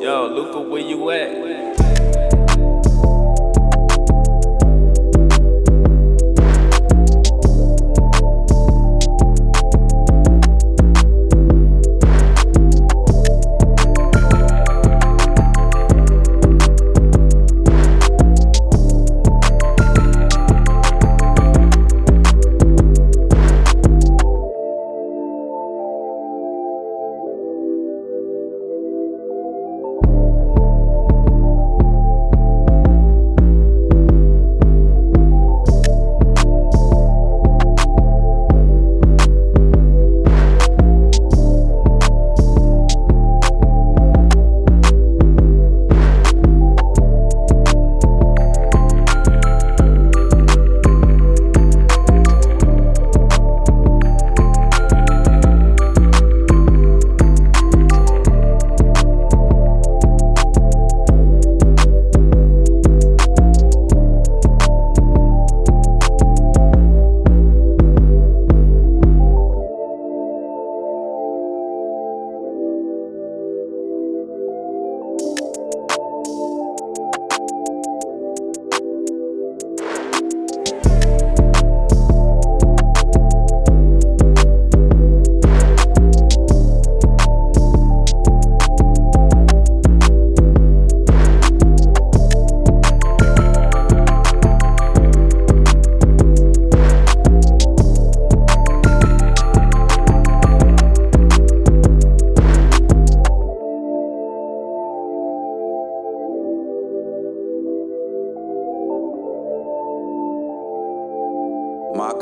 Yo, Luca, where you at?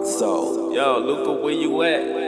Soul. Yo, Luca, where you at?